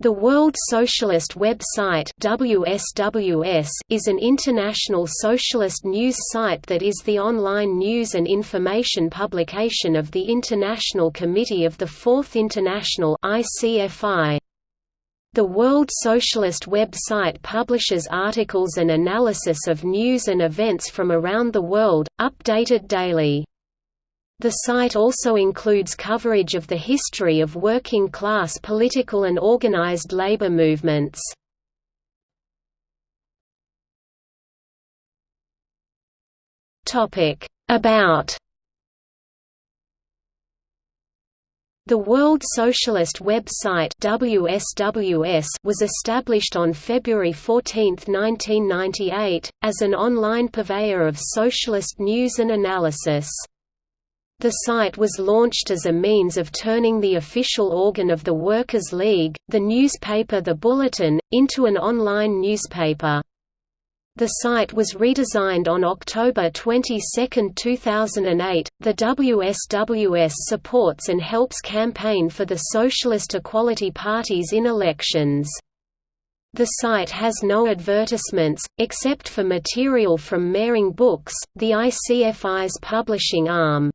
The World Socialist Web Site WSWS is an international socialist news site that is the online news and information publication of the International Committee of the Fourth International ICFI. The World Socialist Web Site publishes articles and analysis of news and events from around the world, updated daily. The site also includes coverage of the history of working-class political and organized labor movements. About The World Socialist website WSWS was established on February 14, 1998, as an online purveyor of socialist news and analysis. The site was launched as a means of turning the official organ of the Workers' League, the newspaper The Bulletin, into an online newspaper. The site was redesigned on October 22, 2008. The WSWS supports and helps campaign for the Socialist Equality Parties in elections. The site has no advertisements, except for material from Mehring Books, the ICFI's publishing arm.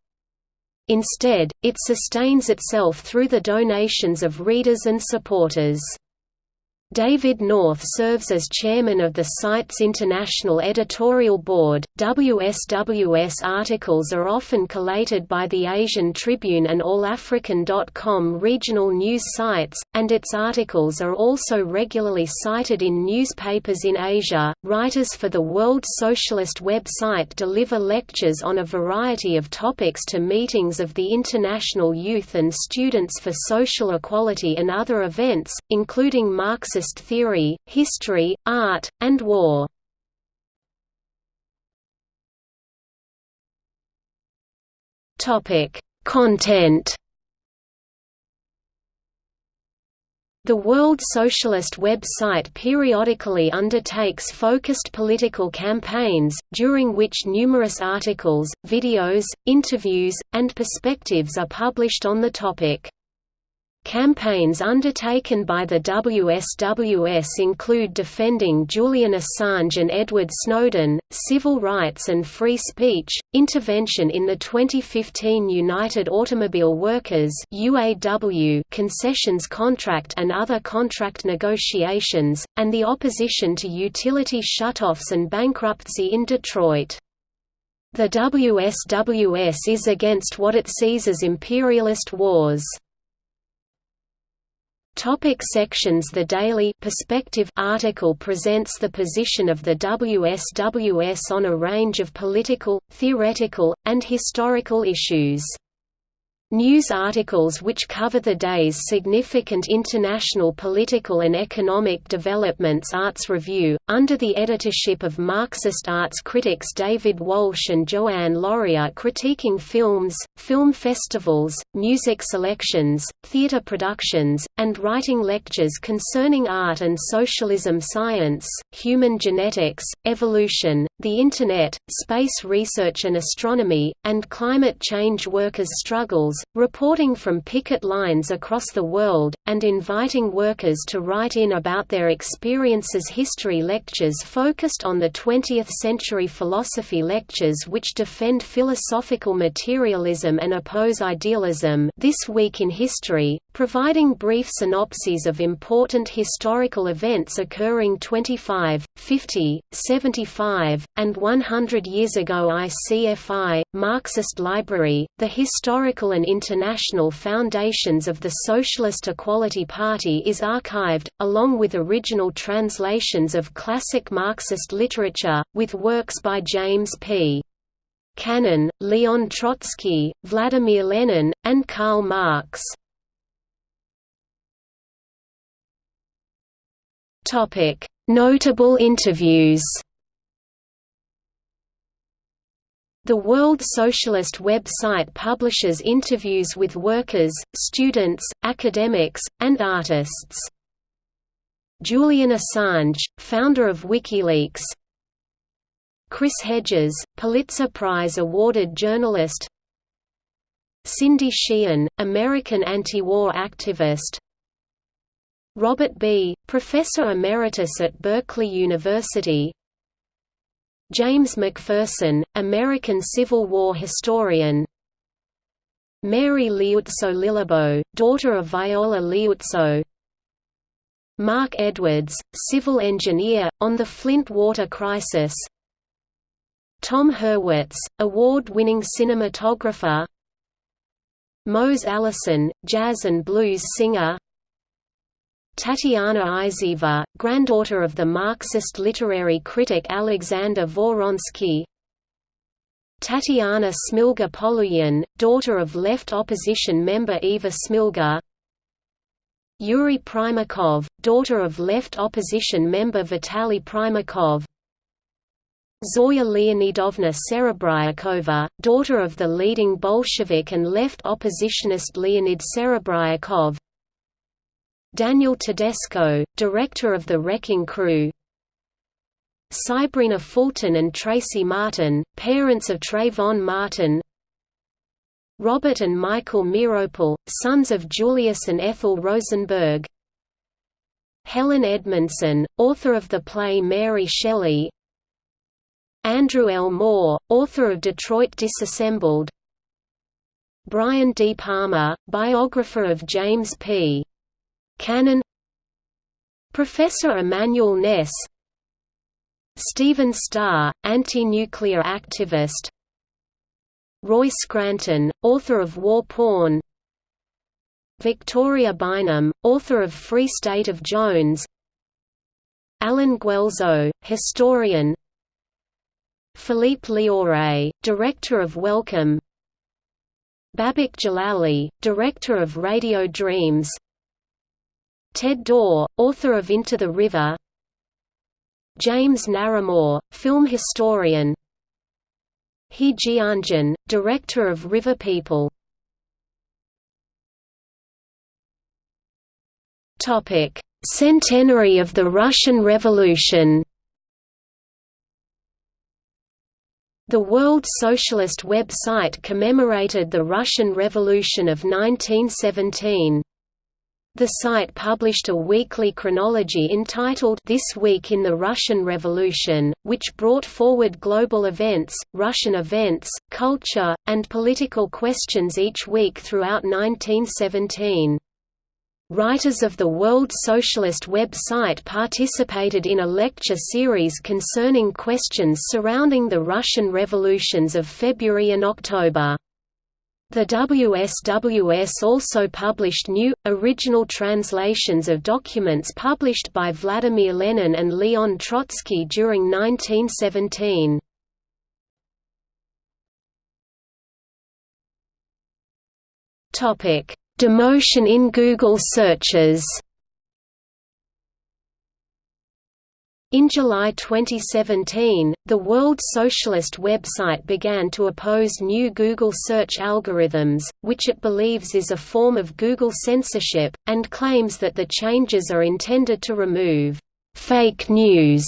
Instead, it sustains itself through the donations of readers and supporters. David North serves as chairman of the site's international editorial board. WSWS articles are often collated by the Asian Tribune and AllAfrican.com regional news sites, and its articles are also regularly cited in newspapers in Asia. Writers for the World Socialist website deliver lectures on a variety of topics to meetings of the International Youth and Students for Social Equality and other events, including Marxist Marxist theory, history, art, and war. Topic: Content. The World Socialist website periodically undertakes focused political campaigns, during which numerous articles, videos, interviews, and perspectives are published on the topic. Campaigns undertaken by the WSWS include defending Julian Assange and Edward Snowden, civil rights and free speech, intervention in the 2015 United Automobile Workers UAW concessions contract and other contract negotiations, and the opposition to utility shutoffs and bankruptcy in Detroit. The WSWS is against what it sees as imperialist wars. Topic sections The Daily Perspective article presents the position of the WSWS on a range of political, theoretical, and historical issues. News articles which cover the day's significant international political and economic developments Arts Review, under the editorship of Marxist arts critics David Walsh and Joanne Laurier critiquing films, film festivals, music selections, theatre productions, and writing lectures concerning art and socialism science, human genetics, evolution, the Internet, space research and astronomy, and climate change workers' struggles, reporting from picket lines across the world, and inviting workers to write in about their experiences. History lectures focused on the 20th-century philosophy lectures which defend philosophical materialism and oppose idealism. This week in history, providing brief synopses of important historical events occurring 25, 50, 75, and 100 years ago. ICFI, Marxist Library, the historical and international foundations of the Socialist Equality Party is archived, along with original translations of classic Marxist literature, with works by James P. Cannon, Leon Trotsky, Vladimir Lenin, and Karl Marx. Notable interviews The World Socialist website publishes interviews with workers, students, academics, and artists. Julian Assange, founder of WikiLeaks Chris Hedges, Pulitzer Prize awarded journalist Cindy Sheehan, American anti-war activist Robert B., Professor Emeritus at Berkeley University James McPherson, American Civil War historian. Mary Liuzzo Lilleboe, daughter of Viola Liuzzo Mark Edwards, civil engineer, on the Flint water crisis. Tom Hurwitz, award-winning cinematographer. Mose Allison, jazz and blues singer Tatiana Izeva, granddaughter of the Marxist literary critic Alexander Voronsky Tatiana Smilga Poluyan, daughter of left opposition member Ivar Smilga. Yuri Primakov, daughter of left opposition member Vitaly Primakov. Zoya Leonidovna Serebryakova, daughter of the leading Bolshevik and left oppositionist Leonid Serebryakov Daniel Tedesco, director of The Wrecking Crew Sybrina Fulton and Tracy Martin, parents of Trayvon Martin Robert and Michael Meeropol, sons of Julius and Ethel Rosenberg Helen Edmundson, author of the play Mary Shelley Andrew L. Moore, author of Detroit Disassembled Brian D. Palmer, biographer of James P. Cannon. Professor Immanuel Ness. Stephen Starr, anti-nuclear activist. Roy Scranton, author of War Porn. Victoria Bynum, author of Free State of Jones. Allen Guelzo, historian. Philippe Lioret, director of Welcome Babak Jalali, director of Radio Dreams Ted Dawe, author of Into the River. James Naremore, film historian. He Jianjun, director of River People. Centenary of the Russian Revolution. The World Socialist web site commemorated the Russian Revolution of 1917. The site published a weekly chronology entitled This Week in the Russian Revolution, which brought forward global events, Russian events, culture, and political questions each week throughout 1917. Writers of the World Socialist website participated in a lecture series concerning questions surrounding the Russian revolutions of February and October. The WSWS also published new, original translations of documents published by Vladimir Lenin and Leon Trotsky during 1917. Demotion in Google searches In July 2017, the World Socialist website began to oppose new Google search algorithms, which it believes is a form of Google censorship, and claims that the changes are intended to remove «fake news»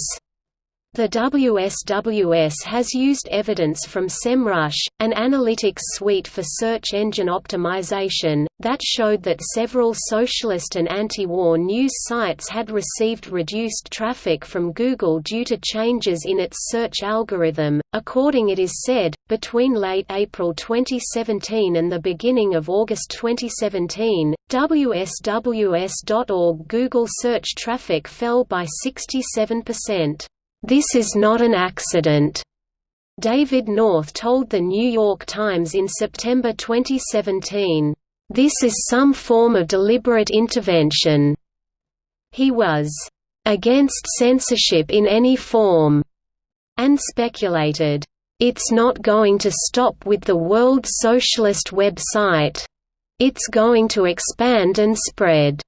The WSWS has used evidence from SEMrush, an analytics suite for search engine optimization, that showed that several socialist and anti-war news sites had received reduced traffic from Google due to changes in its search algorithm. According it is said, between late April 2017 and the beginning of August 2017, WSWS.org Google search traffic fell by 67%. This is not an accident. David North told The New York Times in September 2017, "...this is some form of deliberate intervention." He was, "...against censorship in any form," and speculated, "...it's not going to stop with the World Socialist website. It's going to expand and spread."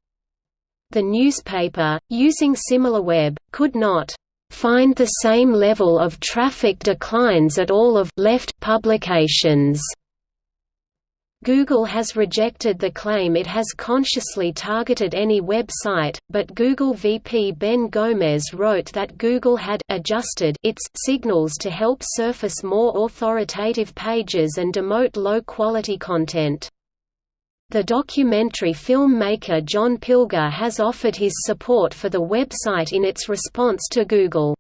The newspaper, using SimilarWeb, could not find the same level of traffic declines at all of left publications. Google has rejected the claim it has consciously targeted any website, but Google VP Ben Gomes wrote that Google had adjusted its signals to help surface more authoritative pages and demote low-quality content. The documentary filmmaker John Pilger has offered his support for the website in its response to Google.